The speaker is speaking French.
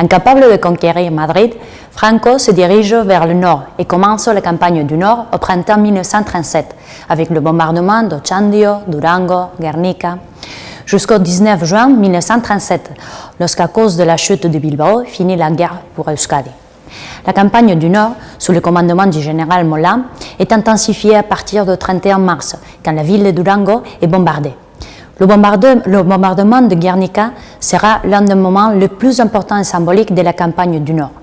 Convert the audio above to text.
Incapable de conquérir Madrid, Franco se dirige vers le nord et commence la campagne du nord au printemps 1937 avec le bombardement d'Ochandio, Durango, Guernica jusqu'au 19 juin 1937, lorsqu'à cause de la chute de Bilbao finit la guerre pour Euskadi. La campagne du Nord, sous le commandement du général Mola, est intensifiée à partir du 31 mars, quand la ville de Durango est bombardée. Le, bombardement de Guernica sera l'un des moments les plus importants et symboliques de la campagne du Nord.